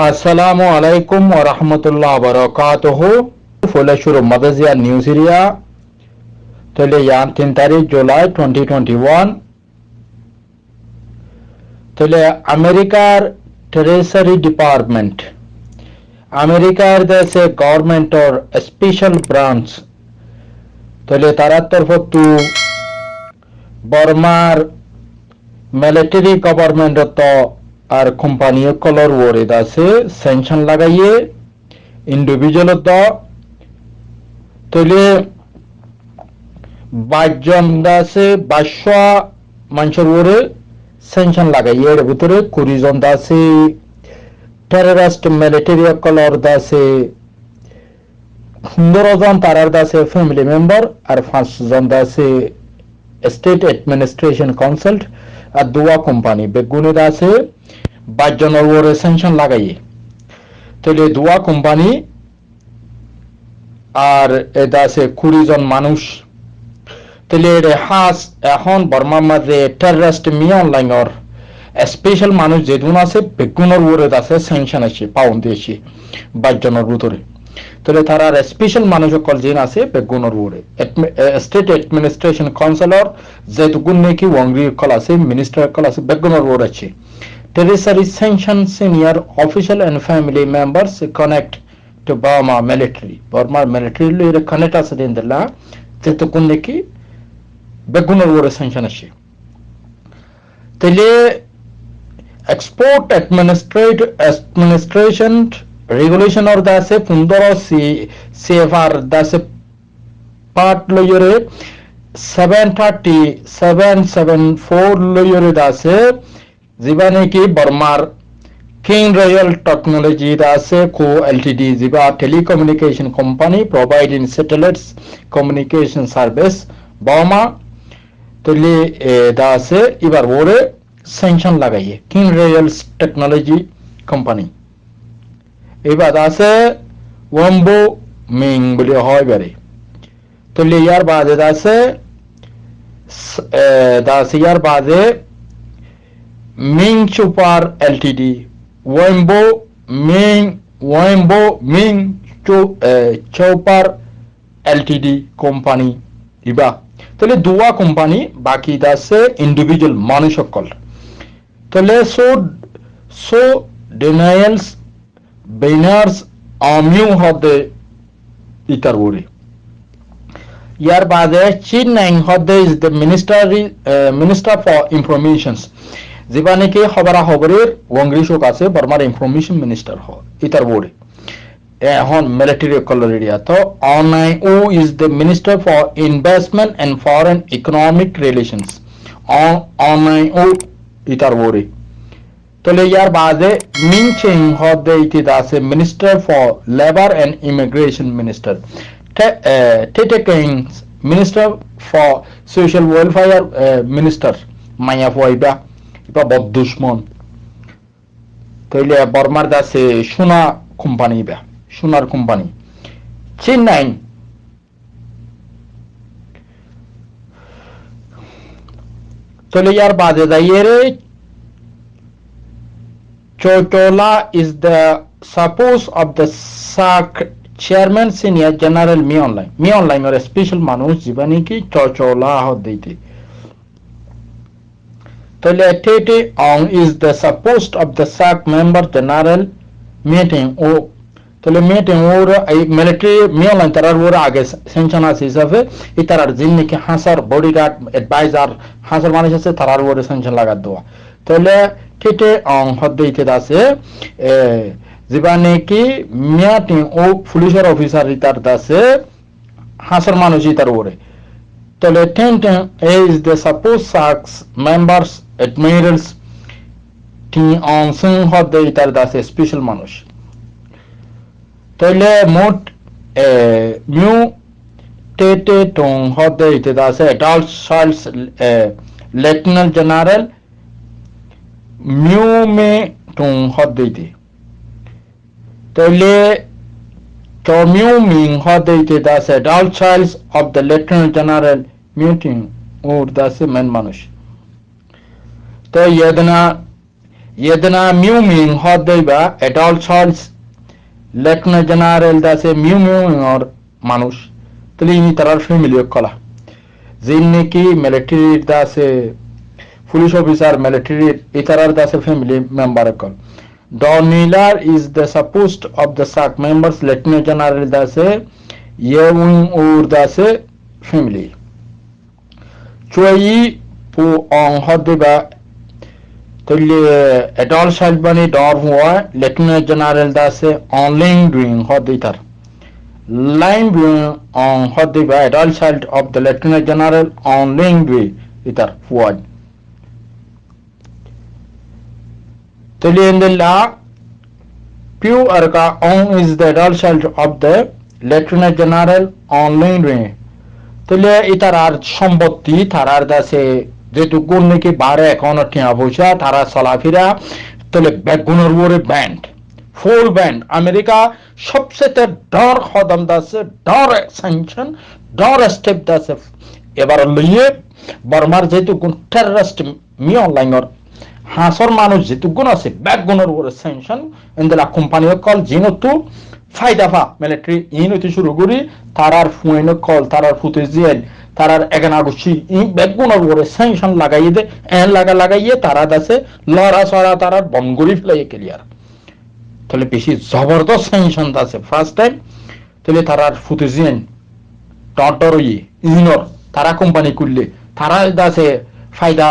আসসালামু আলাইকুম ওয়া রাহমাতুল্লাহ বারাকাতুহু ফুলেশুর মাদাজিয়া নিউজ এরিয়া তাহলে ইয়ান তিন তারিখ জুলাই টোয়েন্টি টোয়েন্টি ওয়ান তাহলে আমেরিকার ট্রেজারি ডিপার্টমেন্ট আমেরিকার দেশে গভর্নমেন্টর স্পেশাল ব্রাঞ্চ তাহলে তারার তরফ তু বর্মার মিলিটারি গভর্নমেন্টত আর কোম্পানি কলর ওরিদ আছে স্যাংশন লাগাইয়ে ইন্ডিভিজুয়াল দ তৈলে বাইশজন আছে বাইশশো মানুষের ওরে স্যাংশন লাগাইয়ে, এর ভিতরে কুড়ি জন আছে টেররিস্ট মিলিটারি কলর আছে, পনেরো জন তারার আছে ফ্যামিলি মেম্বার আর পাঁচ জন আছে স্টেট অ্যাডমিনিস্ট্রেশন কনসাল্ট আর দুয়া কোম্পানি বেগুনের আছে বাইশ জনের ওরে স্যাংশন লাগাইয়ে। তাহলে দুয়া কোম্পানি আর এটা আছে কুড়ি জন মানুষ। তাহলে হাস, এখন বর্মার মাঝে টেররিস্ট মি অনলাইনর স্পেশাল মানুষ যেদিন আছে, বেগুনের ওরে আছে স্যাংশন আছে পাউন্ড দিয়েছি বাইশ জনের ভিতরে। তাহলে তারা স্পেশাল মানুষ সকল যেন আছে, বেগুনের ওরে স্টেট অ্যাডমিনিস্ট্রেশন কাউন্সিলর যেটুকুন নাকি ওয়াংরি কল আছে মিনিস্টার কল আছে, বেগুনের ওর আছে। Tertiary sanction senior official and family members connect to Burma military. Burma military lo ire connect আছে দিন দিলা যেহেতু কোন নাকি বেগুনের ওরে sanction আছে তাহলে export administrative administration regulation or দাসে পনেরো সি সিএফআর দাসে part লইরে seven thirty seven seven four লইরে যিবা নেকি বর্মার কিং রয়্যাল টেকনোলজি আছে, কো এলটিডি যিবা telecommunication company provide satellites communication service Burma তলি দা আছে এবার ওরে স্যাংশন লাগাইয়ে কিং রয়্যাল টেকনোলজি কোম্পানি এবার আছে ওয়াম্বো মিং বলে হয় বারে তলি ইয়ার বাদে আছে দাস ইয়ার বাদে মিং সুপার এলটিডি ওয়েম্বো মিং ওয়েম্বো মিং চৌপার এলটিডি কোম্পানি ইবা তাহলে দুয়া কোম্পানি বাকি আছে ইন্ডিভিজুয়াল মানুষ সকল তাহলে সো সো ডিনাইলস বেনার্স আমিউ হদে ইতার ওরে ইয়ার বাদে চীন নাইং হদে is the ministry minister for informations যেবা নাকি খবরা খবরের ওয়াংরিশোক আছে বর্মার ইনফরমেশন মিনিস্টার হ ইতার বোর্ডে এখন মিলিটারি কলর এরিয়া তো online O is the minister for investment and foreign economic relations online ও ইতার বোর্ডে তাহলে ইয়ার বাদে মিং চেং হদে ইতি আছে minister for labour and immigration minister Tete Kings minister for social welfare minister মাইয়া ফয়বা বা বদুশ্মন তাইলে বর্মার দাসে সোনা কোম্পানি বা সোনার কোম্পানি চেন্নাই তাহলে ইয়ার বাদে দাইয়ে রে Chotola is the suppose of the SAC chairman senior general me online me online or special মানুষ জীবনী কি চচলা হত দিতে তাহলে টেটে অং is the supposed of the SAC member general meeting ও তাহলে মিটিং ওর এই মিলিটারি মিয়ালান তারার ওর আগে সেনশন আছে হিসাবে এই তারার যিনি নাকি হাসার বডিগার্ড অ্যাডভাইজার হাসার মানুষ আছে তারার ওরে সেনশন লাগাত দেওয়া তাহলে টেটে অং হদ্দেইতে আছে যেবা নাকি মিয়াটিং ও পুলিশের অফিসার ইতার আছে হাসার মানুষ ইতার ওরে তাহলে ten ten is the suppose SACS members admirals টি অংশং হদে ইতার দাসে স্পেশাল মানুষ তাহলে মোট মিউ টেটে টং হদে ইতে দাসে অ্যাডাল্ট চাইল্ডস লেফটেন্যান্ট জেনারেল মিউ মে টং হদে ইতে তাহলে মিউ মিং হদে ইতে দাসে adult childs of the lieutenant general muting ওর দাসে মেন মানুষ তো ইয়েদনা yedna miu ming hodeba adult charles lieutenant general দাসে মিউ মিউ or মানুষ তাহলে ইনি তারার ফ্যামিলি কলা যিনি নাকি মিলিটারির দাসে পুলিশ অফিসার মিলিটারির ইতারার দাসে ফ্যামিলি মেম্বার কল Don Miller is the supposed of the SAC members Lieutenant General Dase Yewing Ur Dase family. Choi Pu Ong Adol Shalbani Dor Hua Lieutenant General Dase Onling Doing hot Hoditar. Line Doing on Hodiba Adol Child of the Lieutenant General Onling Doing Itar Fuad. Tulliendilla Pew Arka On is the adult child of the Lieutenant General Onling Doing. তাহলে ইতারার সম্পত্তি তারার কাছে যেটুকু নাকি বারে এখনও টিয়া পয়সা, তারা চলাফেরা, তাহলে বেগুনের উপরে ব্যান্ড ফুল ব্যান্ড আমেরিকা সবচেয়ে ডর কদম দাসে, ডর স্যাংশন ডর স্টেপ দাসে। এবার লইয়ে, বর্মার যেটুকু টেররিস্ট মি অনলাইনর, হাঁসর মানুষ যেটুকুন আছে ব্যাকগুনের উপরে স্যাংশন এন্দেলা কোম্পানি কল জিনতু, ফাইদাফা মিলিটারি ইন হইতে শুরু করি, তারার ফুয়েন কল তারার ফুতে জিয়েন তারার এগান আগুছি বেগুনের উপরে স্যাংশন লাগাইয়ে দে, এন লাগা লাগাইয়ে তারা দাসে লড়া সরা তারার বনগুড়ি ফেলাইয়ে ক্লিয়ার। তাহলে বেশি জবরদস্ত স্যাংশন আছে ফার্স্ট টাইম তাহলে তারার ফুতে জিয়েন টটর ইয়ে ইনর তারা কোম্পানি করলে তারা দাসে ফায়দা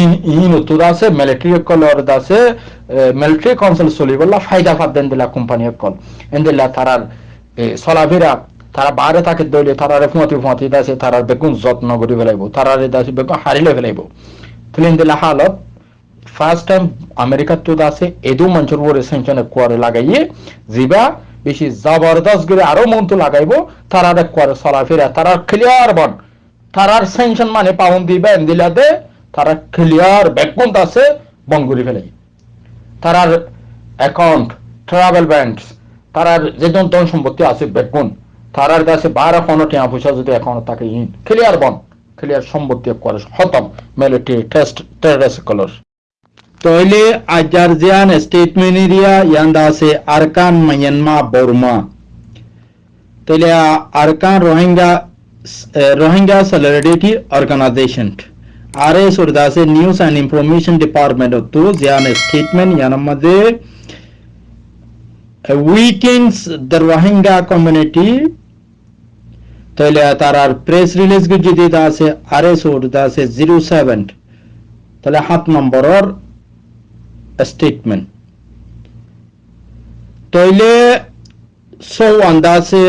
ইন ইন তোর আছে মিলিটারি কলর দাসে মিলিটারি কাউন্সিল চলিবলা ফায়দা ফাদ দেন দিলা কোম্পানি কল এন্দিলা তারার চলাফেরা তারা বাহারে থাকে দইলে তারারে ফুঁয়াতি ফুঁয়াতি দাসে তারার বেগুন যত্ন করে ফেলাইব তারারে দাসে বেগুন হারিলে ফেলাইব তাহলে এন্দিলা হালত ফার্স্ট টাইম আমেরিকার তো আছে, এদু মঞ্চর উপরে সেঞ্চনে কুয়ারে লাগাইয়ে জিবা, বেশি জবরদস্ত করে আরও মন্ত্র লাগাইব, তারারে কুয়ারে চলাফেরা তারার ক্লিয়ার বন। তারার সেঞ্চন মানে পাউন্ড দিবা এন্দিলাতে তারা ক্লিয়ার ব্যাকগ্রাউন্ড আছে বঙ্গুরি ফেলে। তারার অ্যাকাউন্ট ট্রাভেল ব্যাংক তারার যে ধন সম্পত্তি আছে ব্যাকগ্রাউন্ড তারার কাছে বারো কোনো টিয়া পয়সা যদি অ্যাকাউন্ট থাকে ইন ক্লিয়ার বন ক্লিয়ার সম্পত্তি করে, খতম মিলিটারি টেস্ট টেররিস্ট কলর তইলে আজারজিয়ান স্টেটমেন্ট ইয়ান্দা আছে Arakan Myanmar Burma. তইলে Arakan Rohingya Rohingya solidarity organisation R RS Urdase News and Information Department to Zian statement yanamade weakens the Rohingya community তাহলে তার প্রেস রিলিজ যদি আছে আরএস আছে জিরো সেভেন তাহলে সাত নম্বরের স্টেটমেন্ট তাইলে সৌ আন্দাসে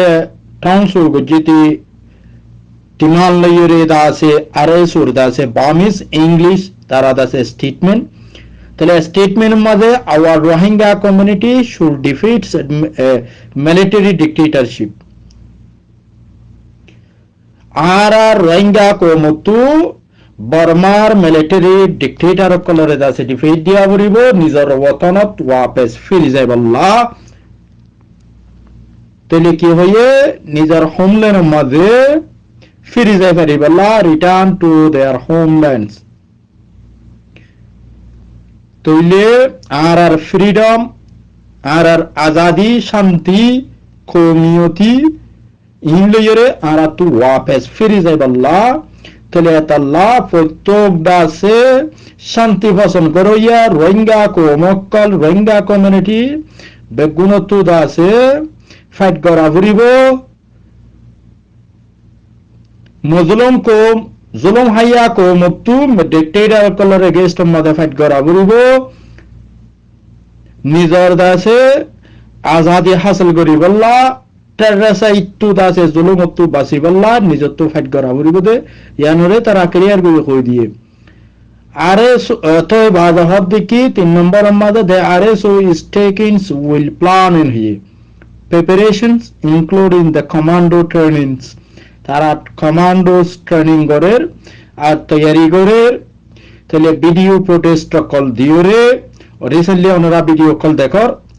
টাউনসুল যদি Timal layure da আছে আরএস ওর da আছে বামিস ইংলিশ তারা da আছে স্টেটমেন্ট তাহলে স্টেটমেন্ট মধ্যে our Rohingya community should defeat military dictatorship আর আর রোহিঙ্গা কমতু বর্মার মিলিটারি ডিক্টেটর কলরে আছে ডিফিট দিয়া পড়িব নিজৰ ওতনত ওয়াপেস ফিরি যাইবল্লা তাহলে কি হয়ে নিজের হোমল্যান্ডের মাঝে ফিরে যাই পারিবলা রিটার্ন টু দেয়ার হোমল্যান্ডস তৈলে আর আর ফ্রিডম আর আর আজাদি শান্তি কমিউনিটি আর তু ওয়াপেস ফিরে যাই বল্লা তাহলে তাল্লা প্রত্যেক দাসে শান্তি পছন্দ করইয়া, রোহিঙ্গা কোমক্কল রোহিঙ্গা কমিউনিটি বেগুণতু দাসে ফাইট করা ফুরিব মজলুম কো, জুলুম হাইয়া কো মুক্তু ডিক্টেটর কলর এগেইনস্ট মদে ফাইট করা বুলিব নিজর দাসে আজাদি হাসিল করি বল্লা টেররাসা ইত্তু দাসে জুলুম মুক্তু বাসি বল্লা ফাইট করা ইয়ানরে তারা করে কই দিয়ে আরে তো হদ দেখি তিন number they are so will plan in he preparations including the commando trainings. তারা কমান্ডোস ট্রেনিং করের আর তৈয়ারি করের তাহলে ভিডিও প্রোটেস্ট কল দিওরে রিসেন্টলি ওনারা ভিডিও কল দেখর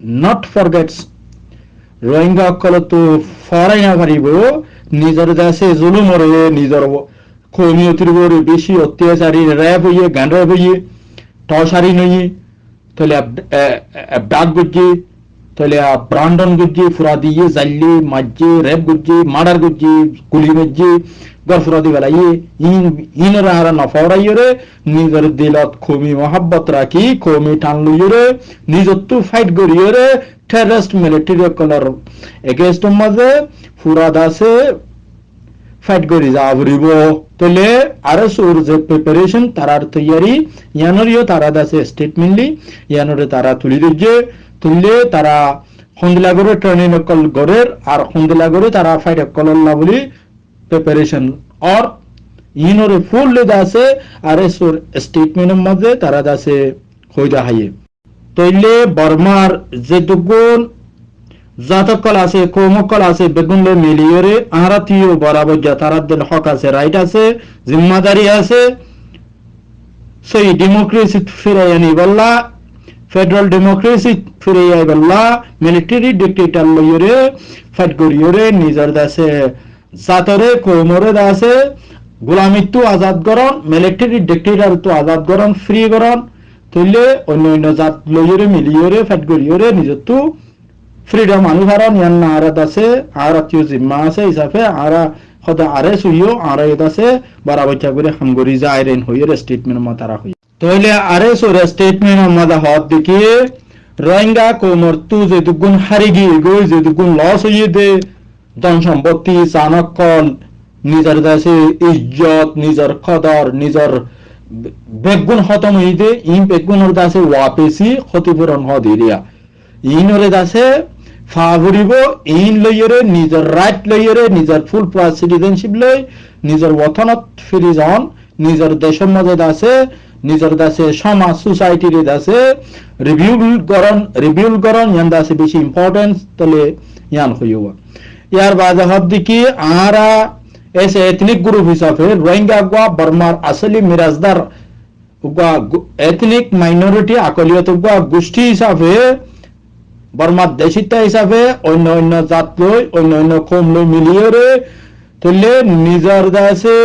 নট ফরগেটস রোহিঙ্গা সকলতো ফরাই না পারিব নিজের দেশে জুলুমরে নিজের কমিউনিটির উপরে বেশি অত্যাচারী র্যাব হইয়ে, গান্ডার হইয়ে, টসারি নইয়ে, তাহলে ডাক বুঝি তাহলে ব্রান্ডন গুজ্জি ফুরা দিয়ে জাল্লি মাজ্জি রেপ গুজ্জি মার্ডার গুজ্জি গুলি মজ্জি গর ফুরা দি বেলাই ইন ইনরা হারা নফরাইরে নিজের দিলত খুবই মহাব্বত রাখি কমি টান লইরে নিজত্তু ফাইট করিরে টেররিস্ট মিলিটারি কলার এগেস্ট মাঝে ফুরা দাসে ফাইট করি যা ফুরিব তাহলে আর সোর যে প্রিপারেশন তারার তৈয়ারি ইয়ানরিও তারা দাসে স্টেটমেন্টলি ইয়ানরে তারা তুলি দিচ্ছে তুললে তারা সন্দিলা করে ট্রেনিং অকল গড়ের আর সন্দিলা তারা ফাইট অকল বলি প্রিপারেশন আর ইনরে ফুল লেদা আছে, আর এসোর স্টেটমেন্টের মধ্যে তারা দাসে হইদা হাইয়ে। তৈলে বর্মার যে দুগুণ জাতকল আছে কৌমকল আছে বেগুনলে মিলিয়রে আহারাতিও বরাবর যা তারার দিন হক আছে রাইট আছে, জিম্মাদারি আছে। সেই ডেমোক্রেসি ফিরে আনি বললা ফেডারেল ডেমোক্রেসি ফিরে আইবল্লা মিলিটারি ডিক্টেটর লইরে ফাইট করিয়রে নিজের দেশে জাতরে কৌমরে দাসে গোলামিত্ব আজাদ করন মিলিটারি ডিক্টেটর তো আজাদ করন ফ্রি করন তৈলে অন্য অন্য জাত লইরে মিলিয়রে ফাইট করিয়রে নিজের তো ফ্রিডম আনি ভারন ইয়ান না আরাত আছে আরাতীয় জিম্মা আছে হিসাবে আরা সদা আরে সুইও আরা আছে বারাবাচ্চা করে হামগরি যায় রেন হইয়ের স্টেটমেন্ট মাতারা হই তাহলে আরে সোর স্টেটমেন্ট মাদা হত দেখি রোহিঙ্গা কোমর তু যে দুগুণ হারি গিয়ে গই যে দুগুণ লস হইয়ে দে ধন সম্পত্তি চাণকল নিজের দেশে ইজ্জত নিজের কদর নিজের বেগুন খতম হই দে ইন বেগুনের দাসে ওয়াপেসি ক্ষতিপূরণ হ দিরিয়া ইনরে দাসে ফাভরিব ইন লইরে নিজের রাইট লইরে নিজের ফুল প্লাস সিটিজেনশিপ লই নিজের ওথনত ফিরি যান নিজের দেশের মাঝে আছে নিজের দাসে সমাজ সোসাইটির দাসে রিভিউ করন রিভিউ করন ইয়ান দাসে বেশি ইম্পর্টেন্স তলে ইয়ান হইব ইয়ার বাদে হব দেখি আরা ऐसे एथनिक ग्रुप हिसाबे रोहिंग्या गुआ बर्मार असली मिराजदार गुआ एथनिक माइनरिटी আকলিয়ত গুয়া গোষ্ঠী হিসাবে বর্মার দেশিতা হিসাবে অন্য অন্য জাত লৈ অন্য অন্য কম লৈ মিলিয়ে তুললে নিজের দাসে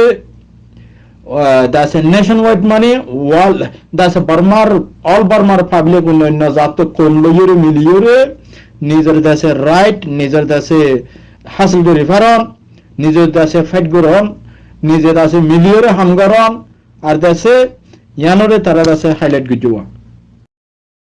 দাসে নেশন ওয়াইড মানে ওয়াল দাসে বর্মার অল বর্মার পাবলিক অন্য অন্য জাত কম লইয়ে মিলিয়ে নিজের দেশে রাইট নিজের দেশে হাসিল করি ফারন নিজের দেশে ফাইট করন নিজের দেশে মিলিয়ে হাম করন আর দেশে ইয়ানরে তারা দেশে হাইলাইট গুজুয়া